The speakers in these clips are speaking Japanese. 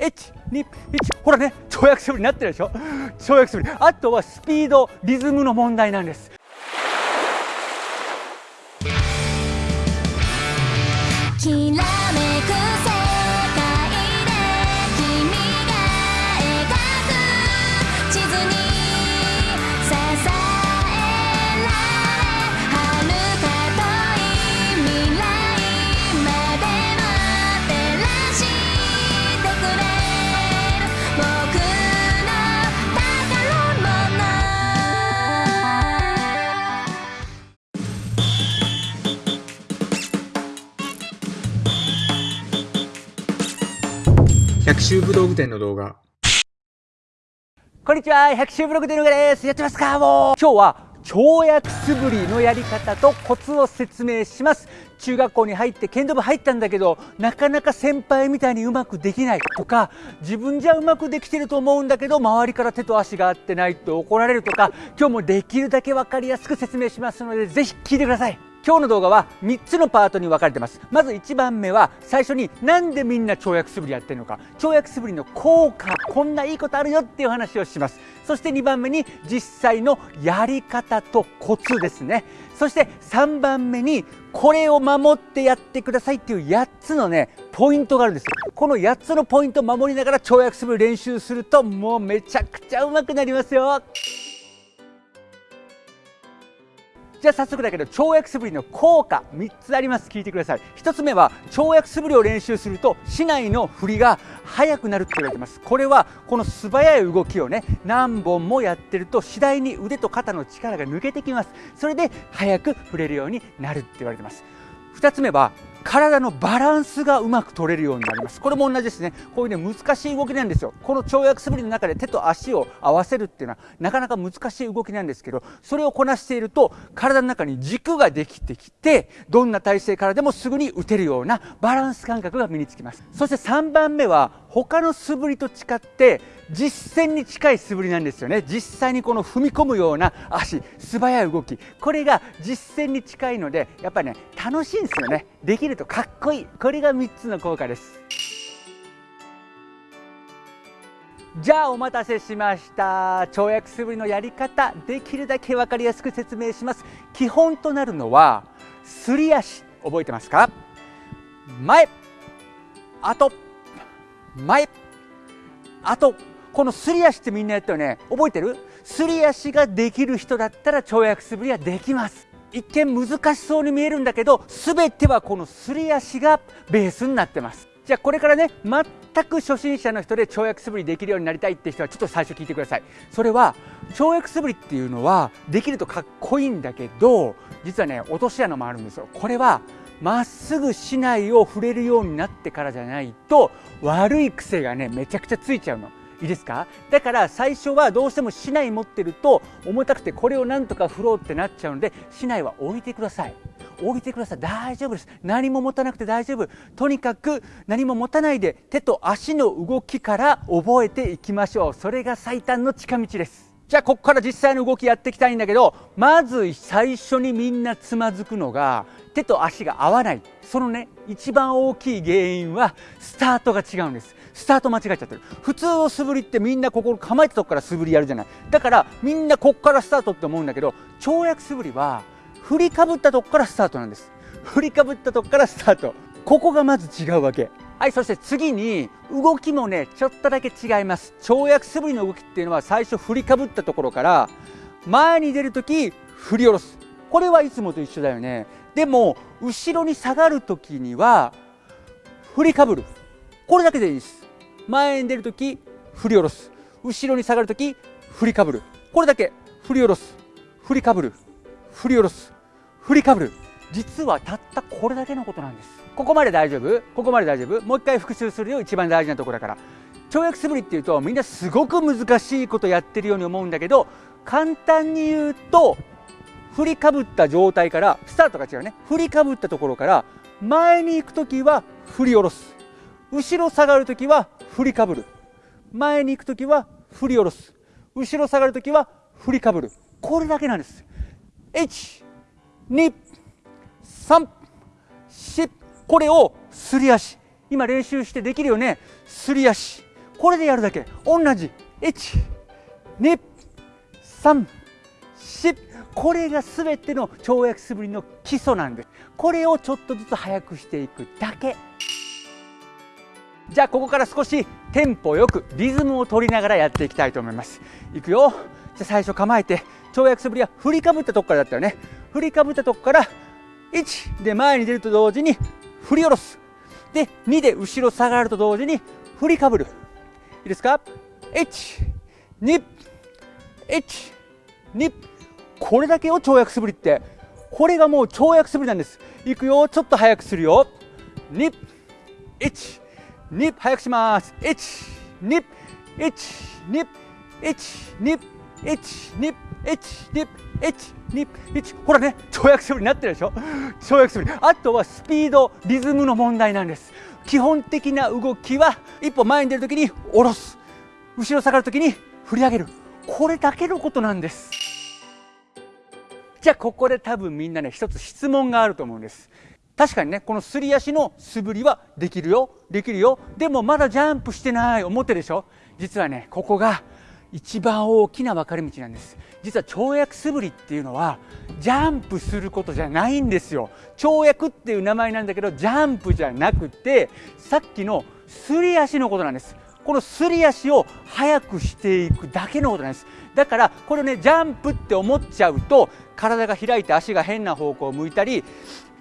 1、2、1、ほらね、跳躍素振りになってるでしょ？跳躍素振り。あとはスピード、リズムの問題なんです。百秋武道具店の動画。こんにちは。百秋ブログ店の動画です。やってますか？もう。今日は跳躍素振りのやり方とコツを説明します。中学校に入って剣道部入ったんだけどなかなか先輩みたいにうまくできない。とか自分じゃうまくできてると思うんだけど周りから手と足が合ってないと怒られるとか今日もできるだけ分かりやすく説明しますのでぜひ聞いてください。今日の動画は3つのパートに分かれてます。まず1番目は最初になんでみんな跳躍素振りやってるのか。跳躍素振りの効果こんないいことあるよっていう話をします。そして2番目に実際のやり方とコツですね。そして3番目にこれを守ってやってくださいっていう8つのねポイントがあるんですこの8つのポイントを守りながら跳躍素振り練習するともうめちゃくちゃうまくなりますよ。じゃあ早速だけど跳躍素振りの効果3つあります。聞いてください。1つ目は跳躍素振りを練習すると市内の振りが速くなるって言われてます。これはこの素早い動きをね何本もやってると次第に腕と肩の力が抜けてきます。それで速く振れるようになるって言われてます。2つ目は体のバランスがうまく取れるようになります。これも同じですね。こういうね難しい動きなんですよ。この跳躍素振りの中で手と足を合わせるっていうのはなかなか難しい動きなんですけどそれをこなしていると体の中に軸ができてきてどんな体勢からでもすぐに打てるようなバランス感覚が身につきます。そして3番目は他の素振りと違って実践に近い素振りなんですよね。実際にこの踏み込むような足素早い動き。これが実践に近いのでやっぱりね楽しいんですよね。できるとかっこいい。これが3つの効果です。じゃあお待たせしました。跳躍素振りのやり方。できるだけ分かりやすく説明します。基本となるのはすり足。覚えてますか？前。後。前。後このすり足ってみんなやったよね。覚えてる？すり足ができる人だったら跳躍素振りはできます。一見難しそうに見えるんだけど全てはこのすり足がベースになってます。じゃあこれからね全く初心者の人で跳躍素振りできるようになりたいって人はちょっと最初聞いてください。それは跳躍素振りっていうのはできるとかっこいいんだけど実はね落とし穴もあるんですよ。これはまっすぐ竹刀を触れるようになってからじゃないと悪い癖がねめちゃくちゃついちゃうの。いいですか？だから最初はどうしても竹刀持ってると重たくてこれをなんとか振ろうってなっちゃうので竹刀は置いてください。置いてください。大丈夫です。何も持たなくて大丈夫。とにかく何も持たないで手と足の動きから覚えていきましょう。それが最短の近道です。じゃあここから実際の動きやっていきたいんだけどまず最初にみんなつまずくのが手と足が合わない。そのね一番大きい原因はスタートが違うんです。スタート間違えちゃってる。普通の素振りってみんなここ構えたとこから素振りやるじゃない。だからみんなここからスタートって思うんだけど跳躍素振りは振りかぶったとこからスタートなんです。振りかぶったとこからスタート。ここがまず違うわけ。はいそして次に動きもねちょっとだけ違います。跳躍素振りの動きっていうのは最初振りかぶったところから前に出るとき振り下ろす。これはいつもと一緒だよね。でも後ろに下がるときには振りかぶる。これだけでいいです。前に出るとき振り下ろす。後ろに下がるとき振りかぶる。これだけ。振り下ろす。振りかぶる。振り下ろす。振りかぶる。実はたったこれだけのことなんです。ここまで大丈夫？ここまで大丈夫？もう一回復習するよ一番大事なところだから。跳躍素振りっていうとみんなすごく難しいことやってるように思うんだけど簡単に言うと振りかぶった状態からスタートが違うね。振りかぶったところから前に行く時は振り下ろす。後ろ下がる時は振りかぶる。前に行く時は振り下ろす。後ろ下がる時は振りかぶる。これだけなんです。1 2 3これをすり足。今練習してできるよね。すり足。これでやるだけ。同じ。1、2、3、4これが全ての跳躍素振りの基礎なんです。これをちょっとずつ速くしていくだけ。じゃあここから少しテンポよくリズムを取りながらやっていきたいと思います。いくよ。じゃあ最初構えて跳躍素振りは振りかぶったとこからだったよね。振りかぶったとこから1で前に出ると同時に振り下ろす。で2で後ろ下がると同時に振りかぶる。いいですか？121 2これだけを跳躍素振りってこれがもう跳躍素振りなんです。いくよちょっと早くするよ。2 1 2早くします。1 2 1 2 1 2 1 2 1 2 1 2 1ほらね跳躍素振りになってるでしょ？跳躍素振りあとはスピードリズムの問題なんです。基本的な動きは一歩前に出るときに下ろす。後ろ下がるときに振り上げる。これだけのことなんです。じゃあここで多分みんなね一つ質問があると思うんです。確かにねこのすり足の素振りはできるよできるよ。でもまだジャンプしてない思ってでしょ？実はねここが一番大きな分かれ道なんです。実は跳躍素振りっていうのはジャンプすることじゃないんですよ。跳躍っていう名前なんだけどジャンプじゃなくてさっきのすり足のことなんです。このすり足を速くしていくだけのことなんです。だからこれねジャンプって思っちゃうと体が開いて足が変な方向を向いたり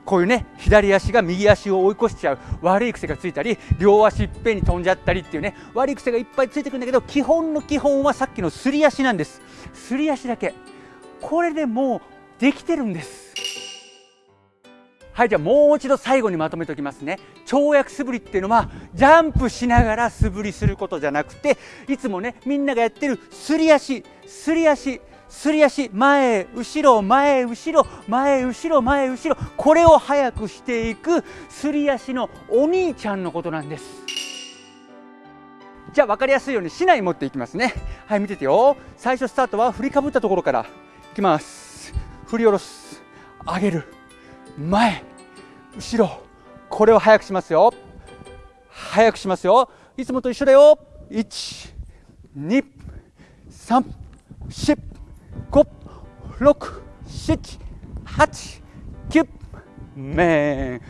こういうね左足が右足を追い越しちゃう悪い癖がついたり両足いっぺんに飛んじゃったりっていうね悪い癖がいっぱいついてくるんだけど基本の基本はさっきのすり足なんです。すり足だけ。これでもうできてるんです。はいじゃあもう一度最後にまとめておきますね。跳躍素振りっていうのはジャンプしながら素振りすることじゃなくていつもねみんながやってるすり足。すり足。すり足前後ろ前後ろ前後ろ前後ろこれを速くしていくすり足のお兄ちゃんのことなんです。じゃあ分かりやすいように市内持っていきますね。はい見ててよ。最初スタートは振りかぶったところから。いきます。振り下ろす。上げる。前後ろ。これを速くしますよ。速くしますよ。いつもと一緒だよ。1 2 3 4、6、7、8、9、め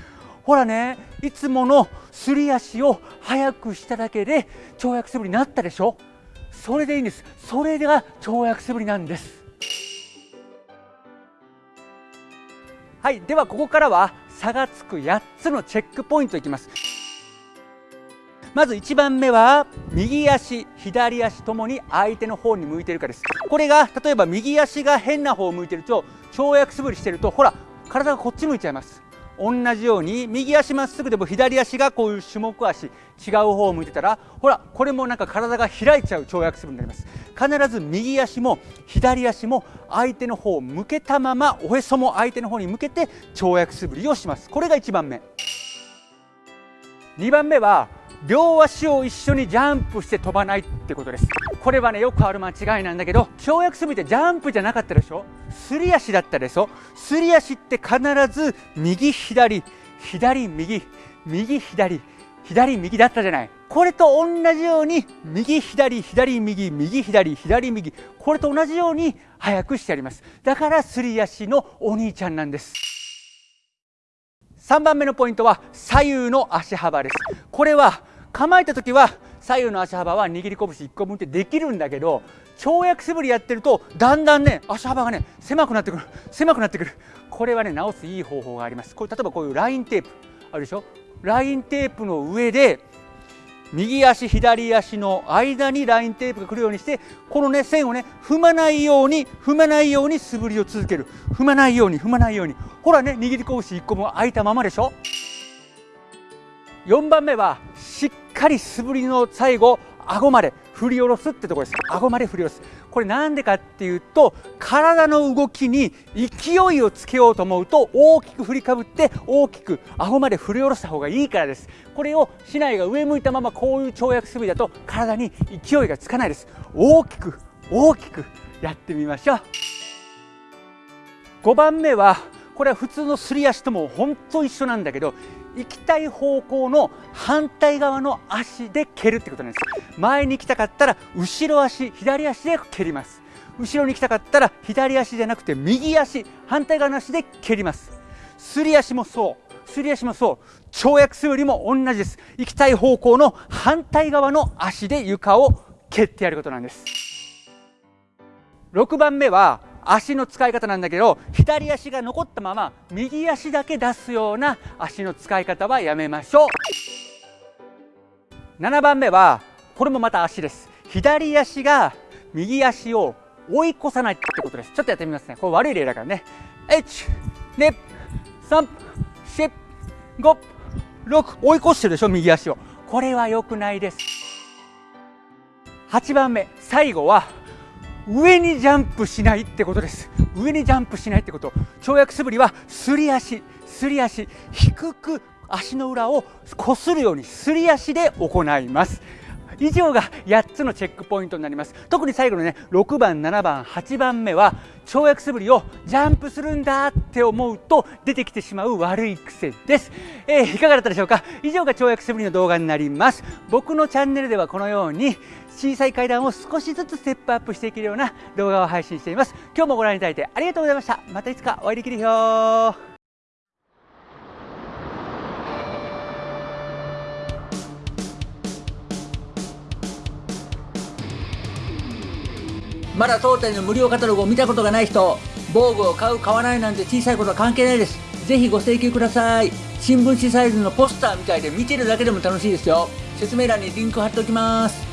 ほらね、いつものすり足を速くしただけで跳躍素振りになったでしょ？それでいいんです。それが跳躍素振りなんです。はい、ではここからは差がつく8つのチェックポイントいきます。まず1番目は右足左足ともに相手の方に向いてるかです。これが例えば右足が変な方を向いてると跳躍素振りしてるとほら体がこっち向いちゃいます。同じように右足まっすぐでも左足がこういう種目足違う方を向いてたらほらこれもなんか体が開いちゃう跳躍素振りになります。必ず右足も左足も相手の方を向けたままおへそも相手の方に向けて跳躍素振りをします。これが1番目。2番目は両足を一緒にジャンプして飛ばないってことです。これはねよくある間違いなんだけど跳躍するってジャンプじゃなかったでしょ？すり足だったでしょ？すり足って必ず右左左右右左左右だったじゃない？これと同じように右左左右右左左右これと同じように速くしてあります。だからすり足のお兄ちゃんなんです。3番目のポイントは左右の足幅です。これは構えた時は左右の足幅は握り拳1個分ってできるんだけど跳躍素振りやってるとだんだんね足幅がね狭くなってくる。狭くなってくる。これはね直すいい方法があります。これ例えばこういうラインテープ。あるでしょ？ラインテープの上で右足左足の間にラインテープが来るようにしてこのね線をね踏まないように踏まないように素振りを続ける。踏まないように踏まないように。ほらね握り拳1個も開いたままでしょ？4番目はかり素振りの最後顎まで振り下ろすってところです。顎まで振り下ろす。これなんでかっていうと体の動きに勢いをつけようと思うと大きく振りかぶって大きく顎まで振り下ろした方がいいからです。これを市内が上向いたままこういう跳躍素振りだと体に勢いがつかないです。大きく大きくやってみましょう。5番目はこれは普通のすり足とも本当一緒なんだけど行きたい方向の反対側の足で蹴るってことなんです。前に行きたかったら後ろ足左足で蹴ります。後ろに行きたかったら左足じゃなくて右足反対側の足で蹴ります。すり足もそう。すり足もそう。跳躍するよりも同じです。行きたい方向の反対側の足で床を蹴ってやることなんです。6番目は足の使い方なんだけど左足が残ったまま右足だけ出すような足の使い方はやめましょう。7番目はこれもまた足です。左足が右足を追い越さないってことです。ちょっとやってみますね。これ悪い例だからね。1 2 3 4 5 6追い越してるでしょ右足を。これは良くないです。8番目最後は上にジャンプしないってことです。上にジャンプしないってこと。跳躍素振りはすり足。すり足。低く足の裏をこするようにすり足で行います。以上が8つのチェックポイントになります。特に最後のね6番7番8番目は跳躍素振りをジャンプするんだって思うと出てきてしまう悪い癖です、えー、いかがだったでしょうか？以上が跳躍素振りの動画になります。僕のチャンネルではこのように小さい階段を少しずつステップアップしていけるような動画を配信しています。今日もご覧いただいてありがとうございました。またいつかお会いできるよまだ当店の無料カタログを見たことがない人防具を買う買わないなんて小さいことは関係ないです。ぜひご請求ください。新聞紙サイズのポスターみたいで見てるだけでも楽しいですよ。説明欄にリンク貼っておきます。